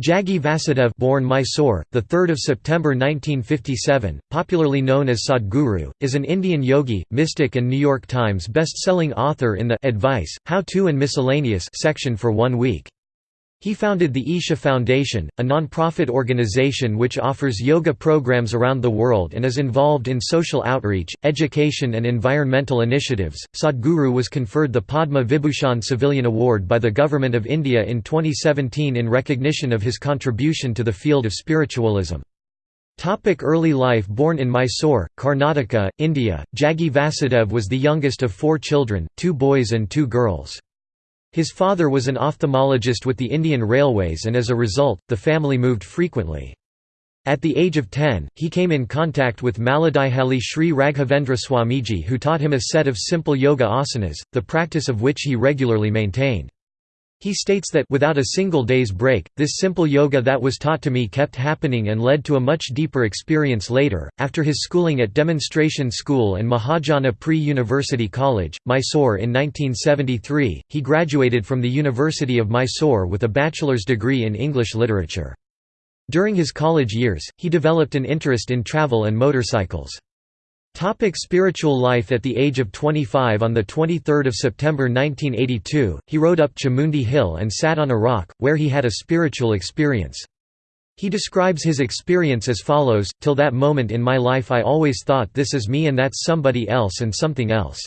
Jaggi Vasudev born Mysore, 3 September 1957, popularly known as Sadhguru, is an Indian yogi, mystic and New York Times best-selling author in the Advice, How-To and Miscellaneous section for One Week. He founded the Isha Foundation, a non-profit organization which offers yoga programs around the world and is involved in social outreach, education and environmental initiatives. Sadhguru was conferred the Padma Vibhushan Civilian Award by the Government of India in 2017 in recognition of his contribution to the field of spiritualism. Topic early life Born in Mysore, Karnataka, India, Jaggi Vasudev was the youngest of four children, two boys and two girls. His father was an ophthalmologist with the Indian Railways and as a result, the family moved frequently. At the age of 10, he came in contact with Malladihalli Sri Raghavendra Swamiji who taught him a set of simple yoga asanas, the practice of which he regularly maintained. He states that without a single day's break, this simple yoga that was taught to me kept happening and led to a much deeper experience later. After his schooling at Demonstration School and Mahajana Pre-University College, Mysore in 1973, he graduated from the University of Mysore with a bachelor's degree in English literature. During his college years, he developed an interest in travel and motorcycles. Topic spiritual life At the age of 25 on 23 September 1982, he rode up Chamundi Hill and sat on a rock, where he had a spiritual experience. He describes his experience as follows, Till that moment in my life I always thought this is me and that's somebody else and something else.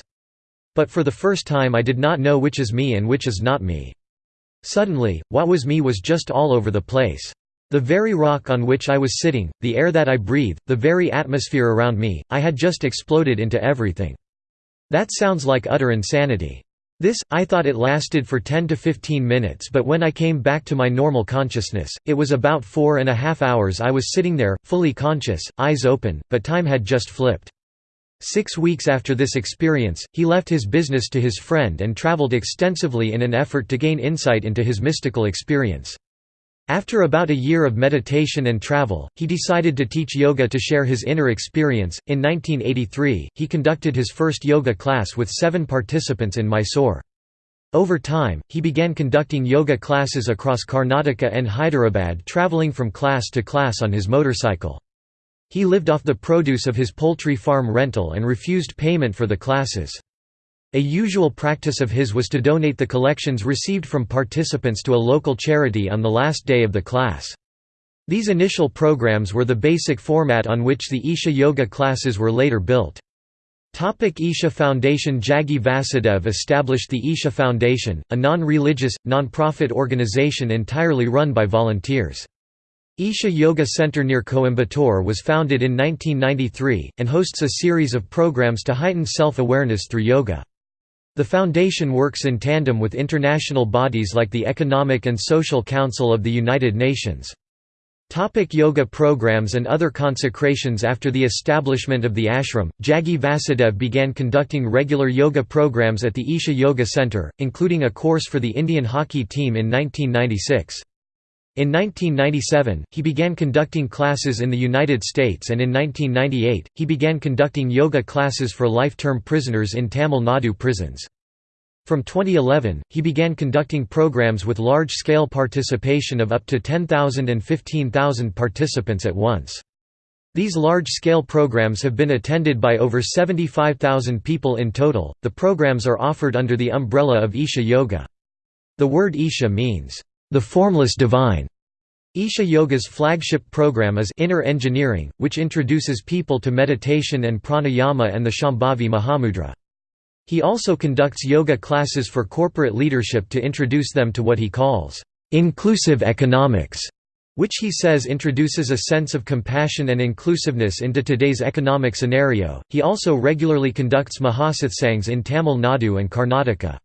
But for the first time I did not know which is me and which is not me. Suddenly, what was me was just all over the place. The very rock on which I was sitting, the air that I breathe, the very atmosphere around me, I had just exploded into everything. That sounds like utter insanity. This, I thought it lasted for 10 to 15 minutes but when I came back to my normal consciousness, it was about four and a half hours I was sitting there, fully conscious, eyes open, but time had just flipped. Six weeks after this experience, he left his business to his friend and traveled extensively in an effort to gain insight into his mystical experience. After about a year of meditation and travel, he decided to teach yoga to share his inner experience. In 1983, he conducted his first yoga class with seven participants in Mysore. Over time, he began conducting yoga classes across Karnataka and Hyderabad traveling from class to class on his motorcycle. He lived off the produce of his poultry farm rental and refused payment for the classes. A usual practice of his was to donate the collections received from participants to a local charity on the last day of the class. These initial programs were the basic format on which the Isha Yoga classes were later built. Topic Isha Foundation Jaggi Vasudev established the Isha Foundation, a non-religious, non-profit organization entirely run by volunteers. Isha Yoga Center near Coimbatore was founded in 1993, and hosts a series of programs to heighten self-awareness through yoga. The Foundation works in tandem with international bodies like the Economic and Social Council of the United Nations. Topic yoga programs and other consecrations After the establishment of the ashram, Jaggi Vasudev began conducting regular yoga programs at the Isha Yoga Center, including a course for the Indian hockey team in 1996. In 1997, he began conducting classes in the United States and in 1998, he began conducting yoga classes for life-term prisoners in Tamil Nadu prisons. From 2011, he began conducting programs with large-scale participation of up to 10,000 and 15,000 participants at once. These large-scale programs have been attended by over 75,000 people in total. The programs are offered under the umbrella of Isha Yoga. The word Isha means the Formless Divine. Isha Yoga's flagship program is Inner Engineering, which introduces people to meditation and pranayama and the Shambhavi Mahamudra. He also conducts yoga classes for corporate leadership to introduce them to what he calls inclusive economics, which he says introduces a sense of compassion and inclusiveness into today's economic scenario. He also regularly conducts Mahasatsangs in Tamil Nadu and Karnataka.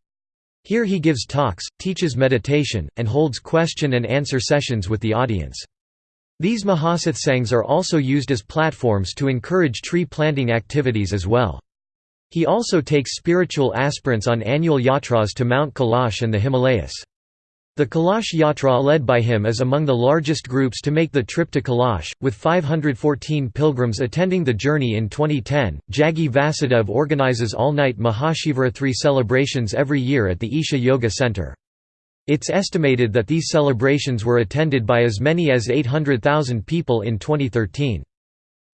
Here he gives talks, teaches meditation, and holds question and answer sessions with the audience. These Mahasatsangs are also used as platforms to encourage tree planting activities as well. He also takes spiritual aspirants on annual yatras to Mount Kailash and the Himalayas. The Kailash Yatra led by him is among the largest groups to make the trip to Kailash, with 514 pilgrims attending the journey in 2010. Jaggi Vasudev organizes all night Mahashivratri celebrations every year at the Isha Yoga Center. It's estimated that these celebrations were attended by as many as 800,000 people in 2013.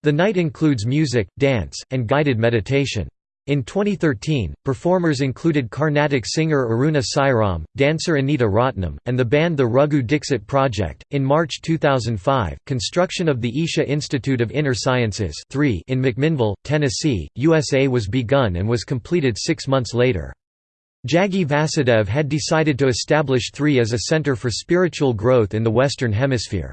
The night includes music, dance, and guided meditation. In 2013, performers included Carnatic singer Aruna Sairam, dancer Anita Ratnam, and the band the Raghu Dixit Project. In March 2005, construction of the Isha Institute of Inner Sciences in McMinnville, Tennessee, USA was begun and was completed six months later. Jaggi Vasudev had decided to establish THREE as a center for spiritual growth in the Western Hemisphere.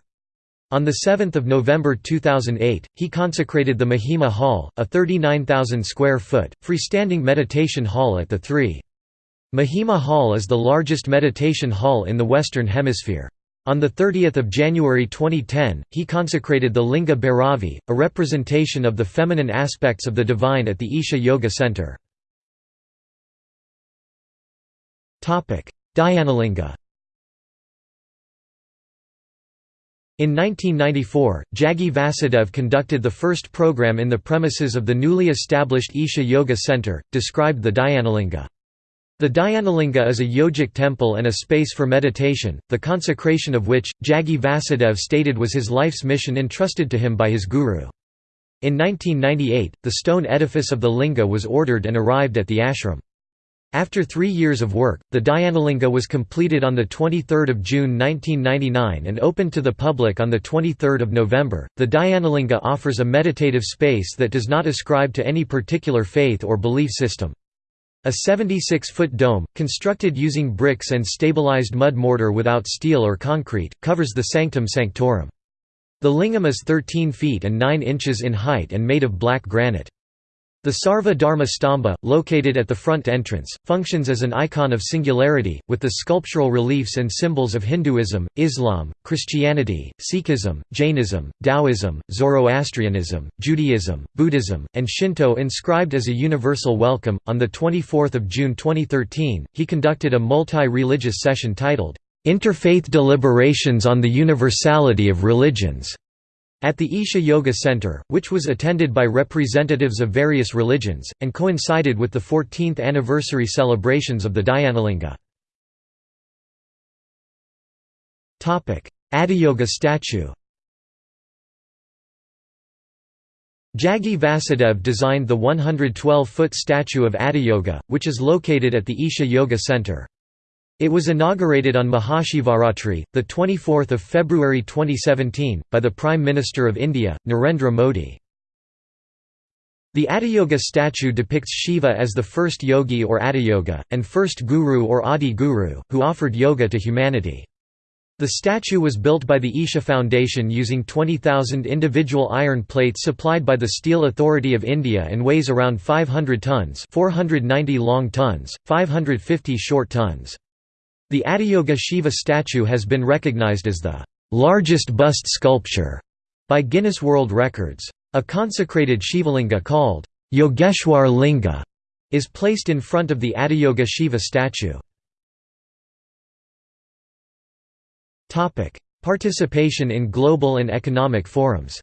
On 7 November 2008, he consecrated the Mahima Hall, a 39,000 square foot, freestanding meditation hall at the Three. Mahima Hall is the largest meditation hall in the Western Hemisphere. On 30 January 2010, he consecrated the Linga Bhairavi, a representation of the feminine aspects of the divine at the Isha Yoga Center. Dhyanalinga In 1994, Jaggi Vasudev conducted the first program in the premises of the newly established Isha Yoga Center, described the Dhyanalinga. The Dhyanalinga is a yogic temple and a space for meditation, the consecration of which, Jaggi Vasudev stated was his life's mission entrusted to him by his guru. In 1998, the stone edifice of the linga was ordered and arrived at the ashram. After three years of work, the Dhyanalinga was completed on 23 June 1999 and opened to the public on 23 November. The Dhyanalinga offers a meditative space that does not ascribe to any particular faith or belief system. A 76-foot dome, constructed using bricks and stabilized mud mortar without steel or concrete, covers the sanctum sanctorum. The lingam is 13 feet and 9 inches in height and made of black granite. The Sarva Dharma Stamba, located at the front entrance, functions as an icon of singularity, with the sculptural reliefs and symbols of Hinduism, Islam, Christianity, Sikhism, Jainism, Taoism, Zoroastrianism, Judaism, Buddhism, and Shinto inscribed as a universal welcome. On 24 June 2013, he conducted a multi religious session titled, Interfaith Deliberations on the Universality of Religions. At the Isha Yoga Center, which was attended by representatives of various religions, and coincided with the 14th anniversary celebrations of the Dhyanalinga. Adiyogi statue Jaggi Vasudev designed the 112-foot statue of Adiyogi, which is located at the Isha Yoga Center. It was inaugurated on Mahashivaratri, 24 February 2017, by the Prime Minister of India, Narendra Modi. The Adiyogi statue depicts Shiva as the first yogi or Adiyogi, and first guru or Adi Guru, who offered yoga to humanity. The statue was built by the Isha Foundation using 20,000 individual iron plates supplied by the Steel Authority of India and weighs around 500 tons 490 long tons, 550 short tons. The Adiyogi Shiva statue has been recognized as the largest bust sculpture by Guinness World Records. A consecrated Shivalinga called Yogeshwar Linga is placed in front of the Adiyogi Shiva statue. Participation in global and economic forums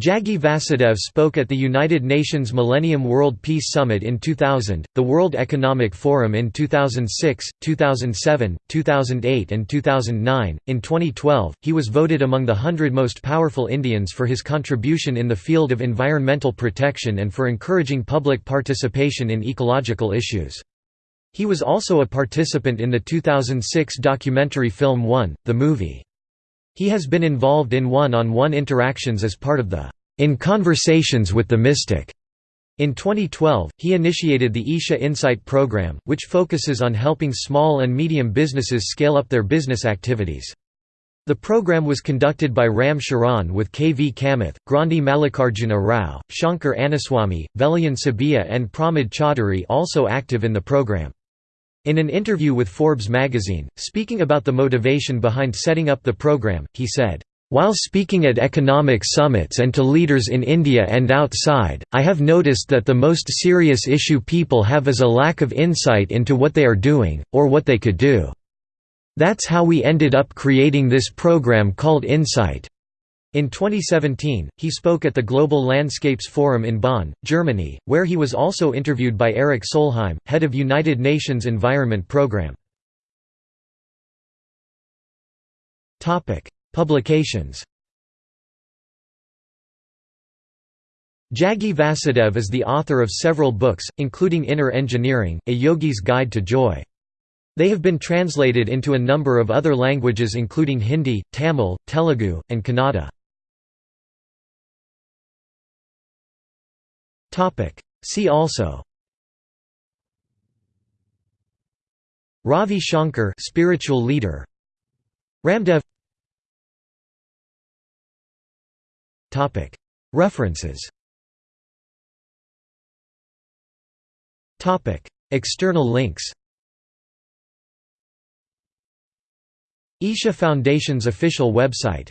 Jaggi Vasudev spoke at the United Nations Millennium World Peace Summit in 2000, the World Economic Forum in 2006, 2007, 2008, and 2009. In 2012, he was voted among the 100 most powerful Indians for his contribution in the field of environmental protection and for encouraging public participation in ecological issues. He was also a participant in the 2006 documentary film One, the movie. He has been involved in one-on-one -on -one interactions as part of the In Conversations with the Mystic. In 2012, he initiated the Isha Insight program, which focuses on helping small and medium businesses scale up their business activities. The program was conducted by Ram Charan with K. V. Kamath, Grandhi Mallikarjuna Rao, Shankar Annaswamy, Vellayan Subbiah and Pramod Chaudhary also active in the program. In an interview with Forbes magazine, speaking about the motivation behind setting up the program, he said, "...while speaking at economic summits and to leaders in India and outside, I have noticed that the most serious issue people have is a lack of insight into what they are doing, or what they could do. That's how we ended up creating this program called Insight. In 2017, he spoke at the Global Landscapes Forum in Bonn, Germany, where he was also interviewed by Erik Solheim, head of United Nations Environment Programme. Publications Jaggi Vasudev is the author of several books, including Inner Engineering, A Yogi's Guide to Joy. They have been translated into a number of other languages including Hindi, Tamil, Telugu, and Kannada. See also. Ravi Shankar spiritual leader. Ramdev. Topic. References. Topic. External links. Isha Foundation's official website